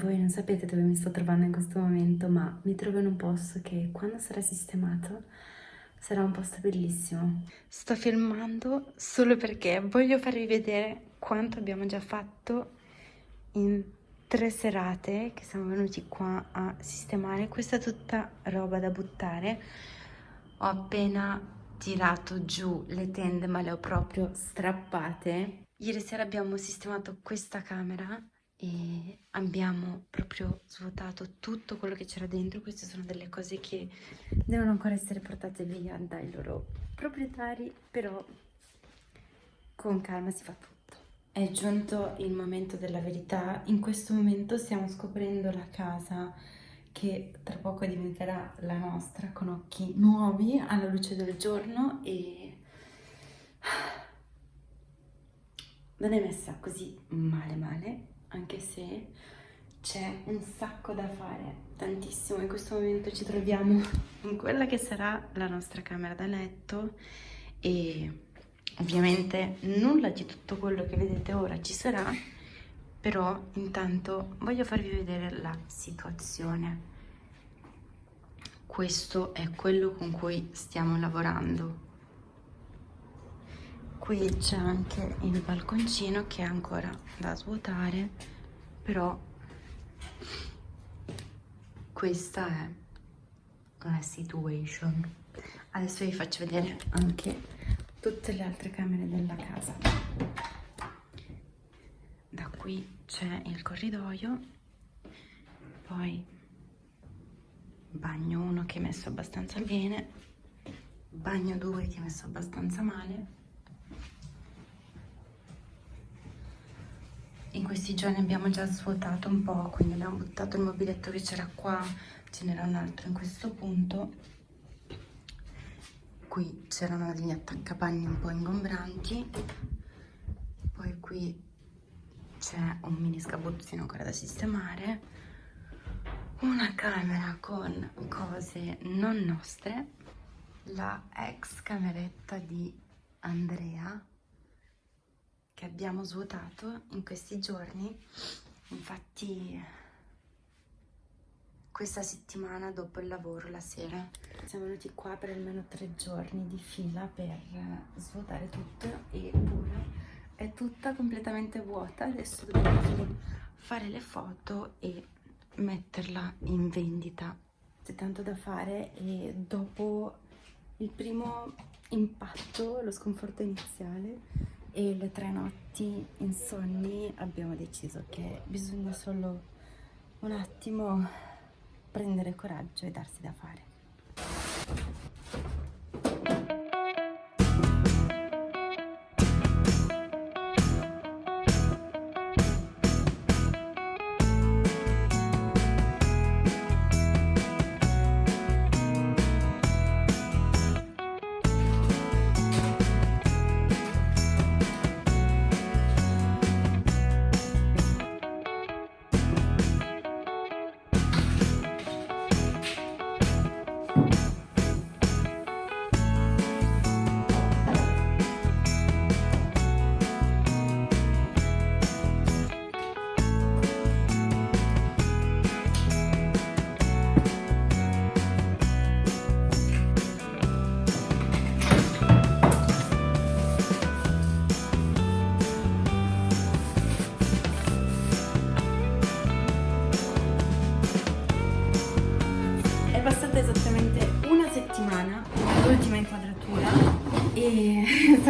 voi non sapete dove mi sto trovando in questo momento, ma mi trovo in un posto che quando sarà sistemato sarà un posto bellissimo. Sto filmando solo perché voglio farvi vedere quanto abbiamo già fatto in tre serate che siamo venuti qua a sistemare. Questa è tutta roba da buttare. Ho appena tirato giù le tende ma le ho proprio strappate. Ieri sera abbiamo sistemato questa camera e abbiamo proprio svuotato tutto quello che c'era dentro. Queste sono delle cose che devono ancora essere portate via dai loro proprietari, però con calma si fa tutto. È giunto il momento della verità. In questo momento stiamo scoprendo la casa che tra poco diventerà la nostra con occhi nuovi alla luce del giorno e non è messa così male male anche se c'è un sacco da fare, tantissimo. In questo momento ci troviamo in quella che sarà la nostra camera da letto e ovviamente nulla di tutto quello che vedete ora ci sarà, però intanto voglio farvi vedere la situazione. Questo è quello con cui stiamo lavorando. Qui c'è anche il balconcino che è ancora da svuotare, però questa è la situation. Adesso vi faccio vedere anche tutte le altre camere della casa. Da qui c'è il corridoio, poi bagno 1 che è messo abbastanza bene, bagno 2 che è messo abbastanza male, in questi giorni abbiamo già svuotato un po', quindi abbiamo buttato il mobiletto che c'era qua, ce n'era un altro in questo punto. Qui c'erano degli attaccapanni un po' ingombranti, poi qui c'è un mini sgabuzzino ancora da sistemare, una camera con cose non nostre, la ex cameretta di Andrea, che abbiamo svuotato in questi giorni. Infatti questa settimana dopo il lavoro la sera siamo venuti qua per almeno tre giorni di fila per svuotare tutto eppure è tutta completamente vuota. Adesso dobbiamo fare le foto e metterla in vendita. C'è tanto da fare e dopo il primo impatto lo sconforto iniziale e le tre notti insonni abbiamo deciso che bisogna solo un attimo prendere coraggio e darsi da fare.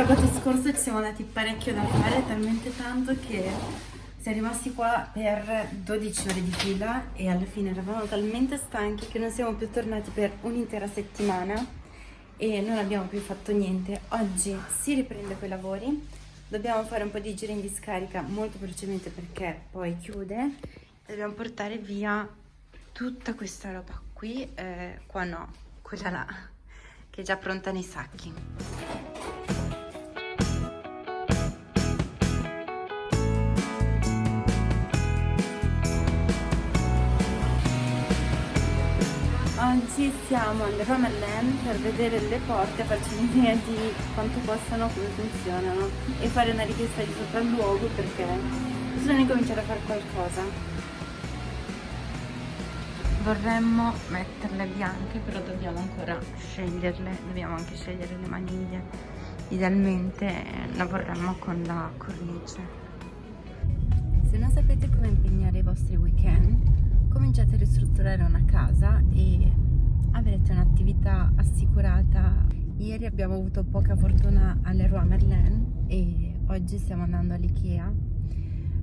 Sabato scorso ci siamo andati parecchio da fare, talmente tanto che siamo rimasti qua per 12 ore di fila e alla fine eravamo talmente stanchi che non siamo più tornati per un'intera settimana e non abbiamo più fatto niente. Oggi si riprende quei lavori, dobbiamo fare un po' di giri in discarica molto velocemente perché poi chiude e dobbiamo portare via tutta questa roba qui, eh, qua no, quella là, che è già pronta nei sacchi. Oggi siamo al Romerland per vedere le porte, farci un'idea di quanto costano, come funzionano e fare una richiesta di sopralluogo perché bisogna cominciare a fare qualcosa. vorremmo metterle bianche però dobbiamo ancora sceglierle dobbiamo anche scegliere le maniglie idealmente la vorremmo con la cornice se non sapete come impegnare i vostri weekend cominciate a ristrutturare una casa e avrete un'attività assicurata. Ieri abbiamo avuto poca fortuna all'Eroy Merlin e oggi stiamo andando all'Ikea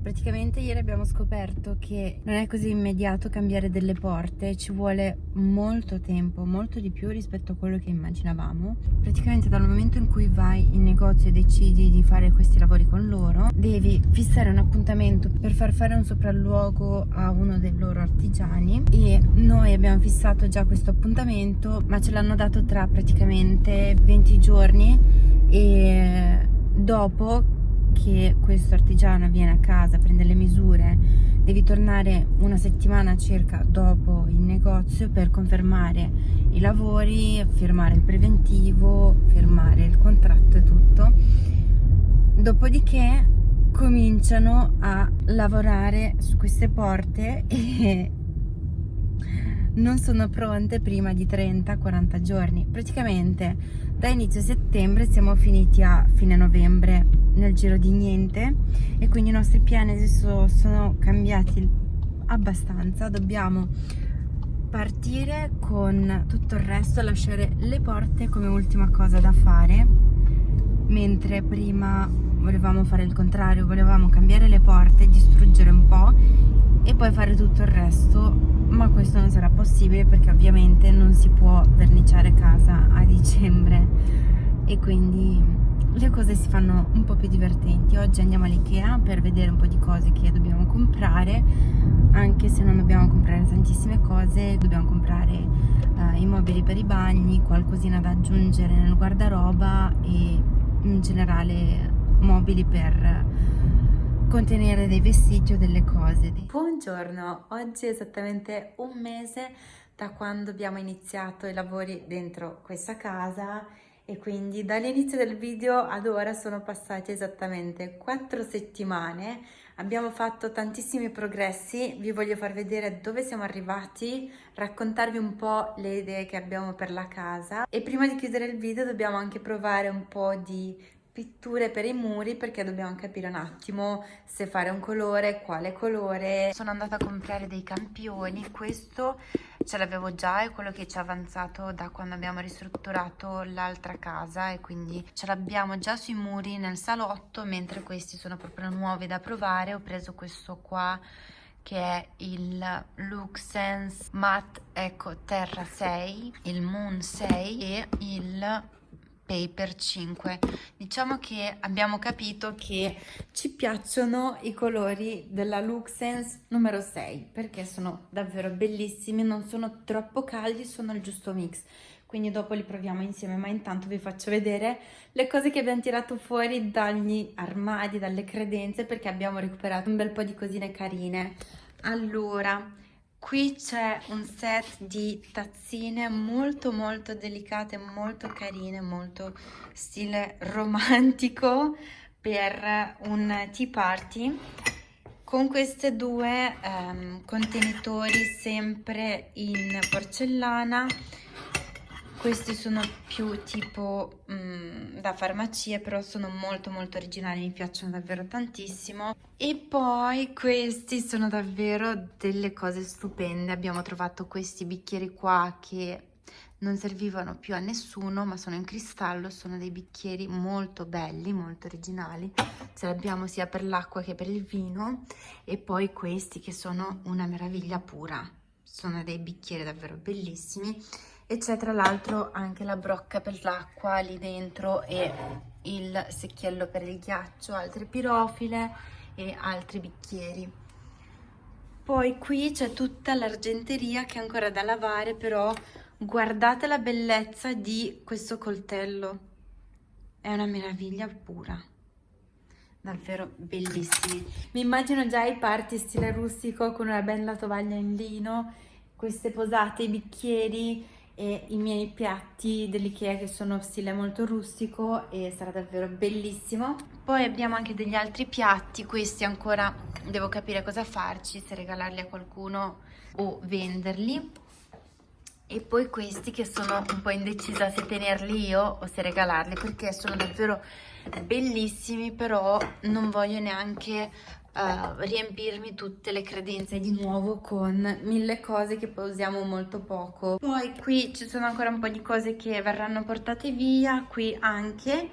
praticamente ieri abbiamo scoperto che non è così immediato cambiare delle porte ci vuole molto tempo molto di più rispetto a quello che immaginavamo. Praticamente dal momento in cui vai in negozio e decidi di fare questi lavori con loro devi fissare un appuntamento per far fare un sopralluogo a uno dei loro artigiani. E noi abbiamo fissato già questo appuntamento ma ce l'hanno dato tra praticamente 20 giorni e dopo che questo artigiano viene a casa, prende le misure, devi tornare una settimana circa dopo il negozio per confermare i lavori, firmare il preventivo, firmare il contratto e tutto. Dopodiché cominciano a lavorare su queste porte e non sono pronte prima di 30-40 giorni. Praticamente da inizio settembre siamo finiti a fine novembre nel giro di niente e quindi i nostri piani adesso sono cambiati abbastanza. Dobbiamo partire con tutto il resto, lasciare le porte come ultima cosa da fare mentre prima volevamo fare il contrario, volevamo cambiare le porte, distruggere un po' e poi fare tutto il resto ma questo non sarà possibile perché ovviamente non si può verniciare casa a dicembre e quindi le cose si fanno un po' più divertenti oggi andiamo all'Ikea per vedere un po' di cose che dobbiamo comprare anche se non dobbiamo comprare tantissime cose dobbiamo comprare uh, i mobili per i bagni qualcosina da aggiungere nel guardaroba e in generale mobili per contenere dei vestiti o delle cose. Buongiorno, oggi è esattamente un mese da quando abbiamo iniziato i lavori dentro questa casa e quindi dall'inizio del video ad ora sono passate esattamente quattro settimane. Abbiamo fatto tantissimi progressi. Vi voglio far vedere dove siamo arrivati raccontarvi un po' le idee che abbiamo per la casa. E prima di chiudere il video dobbiamo anche provare un po' di pitture per i muri perché dobbiamo capire un attimo se fare un colore, quale colore. Sono andata a comprare dei campioni, questo ce l'avevo già, è quello che ci è avanzato da quando abbiamo ristrutturato l'altra casa e quindi ce l'abbiamo già sui muri nel salotto, mentre questi sono proprio nuovi da provare. Ho preso questo qua che è il Luxense Matte Eco Terra 6, il Moon 6 e il Paper 5 diciamo che abbiamo capito che ci piacciono i colori della Luxense numero 6 perché sono davvero bellissimi non sono troppo caldi sono il giusto mix. Quindi dopo li proviamo insieme ma intanto vi faccio vedere le cose che abbiamo tirato fuori dagli armadi dalle credenze perché abbiamo recuperato un bel po' di cosine carine. Allora Qui c'è un set di tazzine molto molto delicate, molto carine, molto stile romantico per un tea party. Con questi due um, contenitori sempre in porcellana questi sono più tipo mm, da farmacie però sono molto molto originali mi piacciono davvero tantissimo. E poi questi sono davvero delle cose stupende. Abbiamo trovato questi bicchieri qua che non servivano più a nessuno ma sono in cristallo sono dei bicchieri molto belli molto originali. Ce li abbiamo sia per l'acqua che per il vino. E poi questi che sono una meraviglia pura sono dei bicchieri davvero bellissimi e c'è tra l'altro anche la brocca per l'acqua lì dentro e il secchiello per il ghiaccio, altre pirofile e altri bicchieri. Poi qui c'è tutta l'argenteria che è ancora da lavare, però guardate la bellezza di questo coltello. È una meraviglia pura. Davvero bellissimi. Mi immagino già i party stile rustico con una bella tovaglia in lino, queste posate, i bicchieri, e i miei piatti dell'Ikea che sono stile molto rustico e sarà davvero bellissimo. Poi abbiamo anche degli altri piatti, questi ancora devo capire cosa farci, se regalarli a qualcuno o venderli. E poi questi che sono un po' indecisa se tenerli io o se regalarli perché sono davvero bellissimi però non voglio neanche uh, riempirmi tutte le credenze di nuovo con mille cose che poi usiamo molto poco. Poi qui ci sono ancora un po' di cose che verranno portate via, qui anche.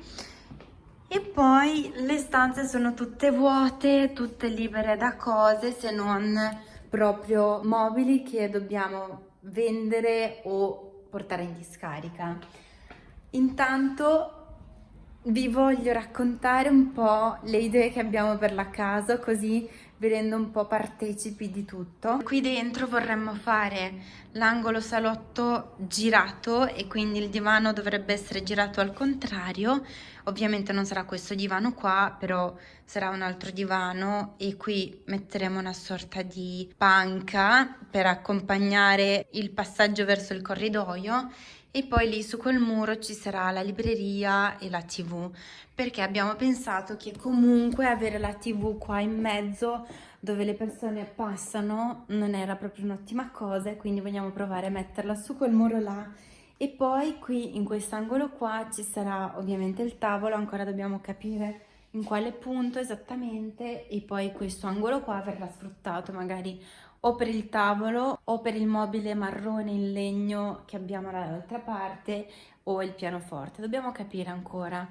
E poi le stanze sono tutte vuote, tutte libere da cose se non proprio mobili che dobbiamo vendere o portare in discarica. Intanto vi voglio raccontare un po' le idee che abbiamo per la casa così vi rendo un po' partecipi di tutto. Qui dentro vorremmo fare l'angolo salotto girato e quindi il divano dovrebbe essere girato al contrario. Ovviamente non sarà questo divano qua, però sarà un altro divano e qui metteremo una sorta di panca per accompagnare il passaggio verso il corridoio e poi lì su quel muro ci sarà la libreria e la tv perché abbiamo pensato che comunque avere la tv qua in mezzo dove le persone passano non era proprio un'ottima cosa e quindi vogliamo provare a metterla su quel muro là e poi qui in quest'angolo qua ci sarà ovviamente il tavolo ancora dobbiamo capire in quale punto esattamente e poi questo angolo qua verrà sfruttato magari o per il tavolo o per il mobile marrone in legno che abbiamo dall'altra parte o il pianoforte. Dobbiamo capire ancora.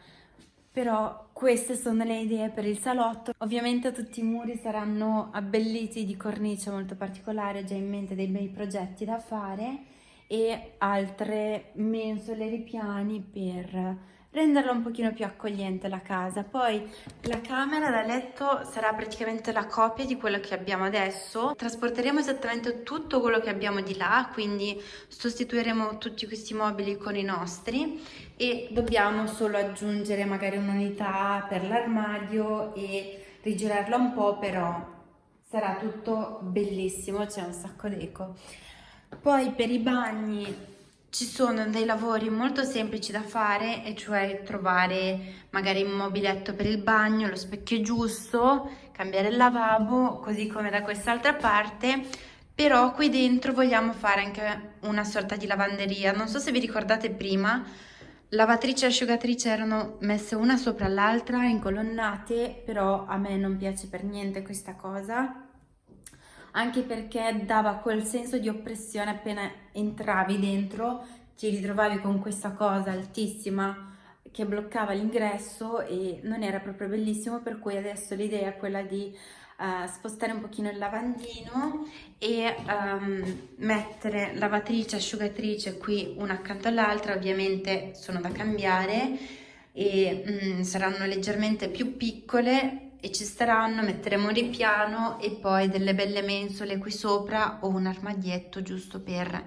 Però queste sono le idee per il salotto. Ovviamente tutti i muri saranno abbelliti di cornice molto particolare, ho già in mente dei bei progetti da fare e altre mensole ripiani per renderla un pochino più accogliente la casa. Poi la camera da letto sarà praticamente la copia di quello che abbiamo adesso. Trasporteremo esattamente tutto quello che abbiamo di là, quindi sostituiremo tutti questi mobili con i nostri e dobbiamo solo aggiungere magari un'unità per l'armadio e rigirarla un po', però sarà tutto bellissimo, c'è un sacco d'eco. Poi per i bagni ci sono dei lavori molto semplici da fare e cioè trovare magari un mobiletto per il bagno, lo specchio giusto, cambiare il lavabo, così come da quest'altra parte, però qui dentro vogliamo fare anche una sorta di lavanderia. Non so se vi ricordate prima, lavatrice e asciugatrice erano messe una sopra l'altra, incolonnate, però a me non piace per niente questa cosa anche perché dava quel senso di oppressione appena entravi dentro, ti ritrovavi con questa cosa altissima che bloccava l'ingresso e non era proprio bellissimo, per cui adesso l'idea è quella di uh, spostare un pochino il lavandino e um, mettere lavatrice, asciugatrice qui una accanto all'altra, ovviamente sono da cambiare e um, saranno leggermente più piccole e ci staranno, metteremo un ripiano e poi delle belle mensole qui sopra o un armadietto giusto per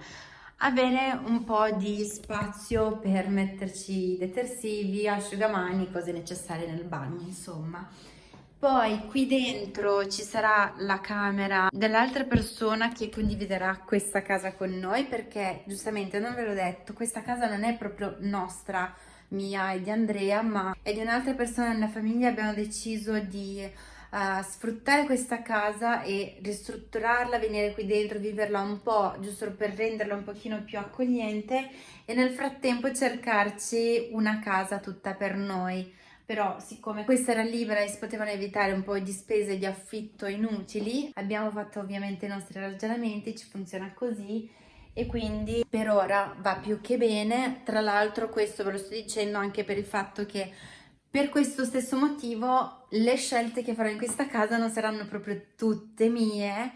avere un po' di spazio per metterci detersivi, asciugamani, cose necessarie nel bagno insomma. Poi qui dentro ci sarà la camera dell'altra persona che condividerà questa casa con noi perché giustamente non ve l'ho detto, questa casa non è proprio nostra, mia e di Andrea, ma è di un'altra persona nella famiglia abbiamo deciso di uh, sfruttare questa casa e ristrutturarla, venire qui dentro, viverla un po', giusto per renderla un pochino più accogliente e nel frattempo cercarci una casa tutta per noi. Però siccome questa era libera e si potevano evitare un po' di spese di affitto inutili, abbiamo fatto ovviamente i nostri ragionamenti, ci funziona così e quindi per ora va più che bene. Tra l'altro questo ve lo sto dicendo anche per il fatto che per questo stesso motivo le scelte che farò in questa casa non saranno proprio tutte mie,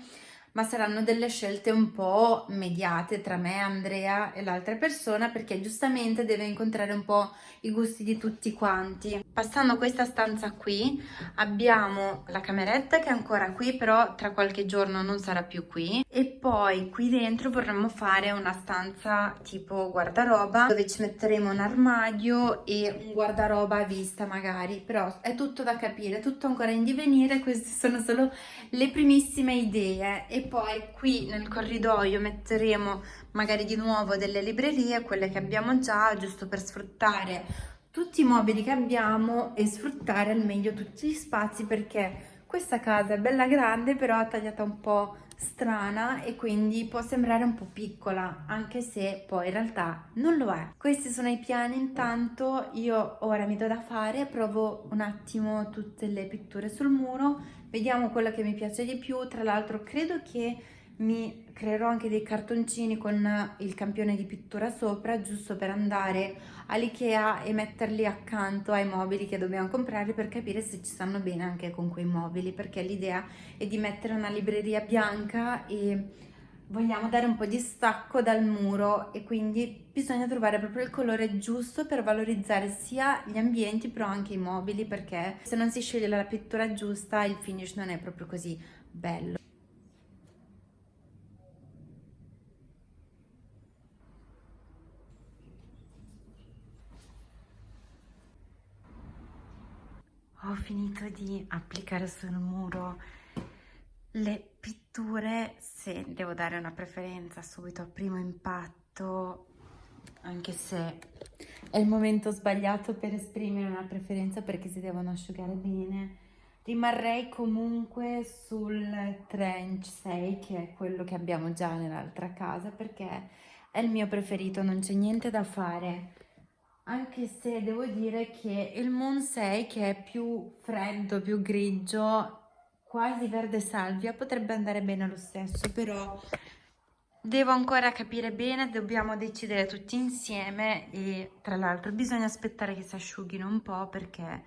ma saranno delle scelte un po' mediate tra me, Andrea e l'altra persona perché giustamente deve incontrare un po' i gusti di tutti quanti. Passando questa stanza qui abbiamo la cameretta che è ancora qui però tra qualche giorno non sarà più qui. E poi qui dentro vorremmo fare una stanza tipo guardaroba dove ci metteremo un armadio e un guardaroba a vista magari. Però è tutto da capire, tutto ancora in divenire, queste sono solo le primissime idee. E poi qui nel corridoio metteremo magari di nuovo delle librerie, quelle che abbiamo già, giusto per sfruttare tutti i mobili che abbiamo e sfruttare al meglio tutti gli spazi perché questa casa è bella grande però tagliata un po' strana e quindi può sembrare un po' piccola anche se poi in realtà non lo è. Questi sono i piani intanto io ora mi do da fare, provo un attimo tutte le pitture sul muro, vediamo quello che mi piace di più, tra l'altro credo che mi creerò anche dei cartoncini con il campione di pittura sopra giusto per andare all'Ikea e metterli accanto ai mobili che dobbiamo comprare per capire se ci stanno bene anche con quei mobili perché l'idea è di mettere una libreria bianca e vogliamo dare un po' di stacco dal muro e quindi bisogna trovare proprio il colore giusto per valorizzare sia gli ambienti però anche i mobili perché se non si sceglie la pittura giusta il finish non è proprio così bello. ho finito di applicare sul muro le pitture se devo dare una preferenza subito a primo impatto anche se è il momento sbagliato per esprimere una preferenza perché si devono asciugare bene rimarrei comunque sul trench 6 che è quello che abbiamo già nell'altra casa perché è il mio preferito non c'è niente da fare. Anche se devo dire che il Moon 6 che è più freddo, più grigio, quasi verde salvia, potrebbe andare bene lo stesso, però devo ancora capire bene, dobbiamo decidere tutti insieme e tra l'altro bisogna aspettare che si asciughino un po' perché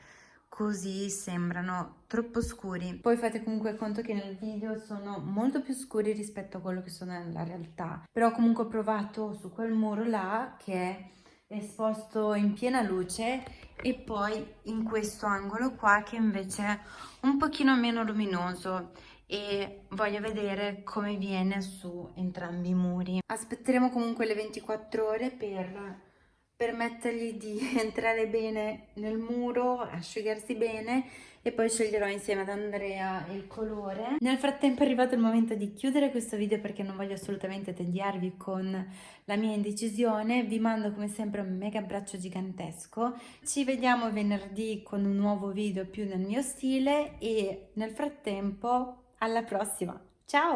così sembrano troppo scuri. Poi fate comunque conto che nel video sono molto più scuri rispetto a quello che sono nella realtà, però comunque ho provato su quel muro là che esposto in piena luce e poi in questo angolo qua che invece è un pochino meno luminoso e voglio vedere come viene su entrambi i muri. Aspetteremo comunque le 24 ore per permettergli di entrare bene nel muro, asciugarsi bene e poi sceglierò insieme ad Andrea il colore. Nel frattempo è arrivato il momento di chiudere questo video perché non voglio assolutamente tediarvi con la mia indecisione. Vi mando come sempre un mega abbraccio gigantesco. Ci vediamo venerdì con un nuovo video più nel mio stile e nel frattempo alla prossima. Ciao!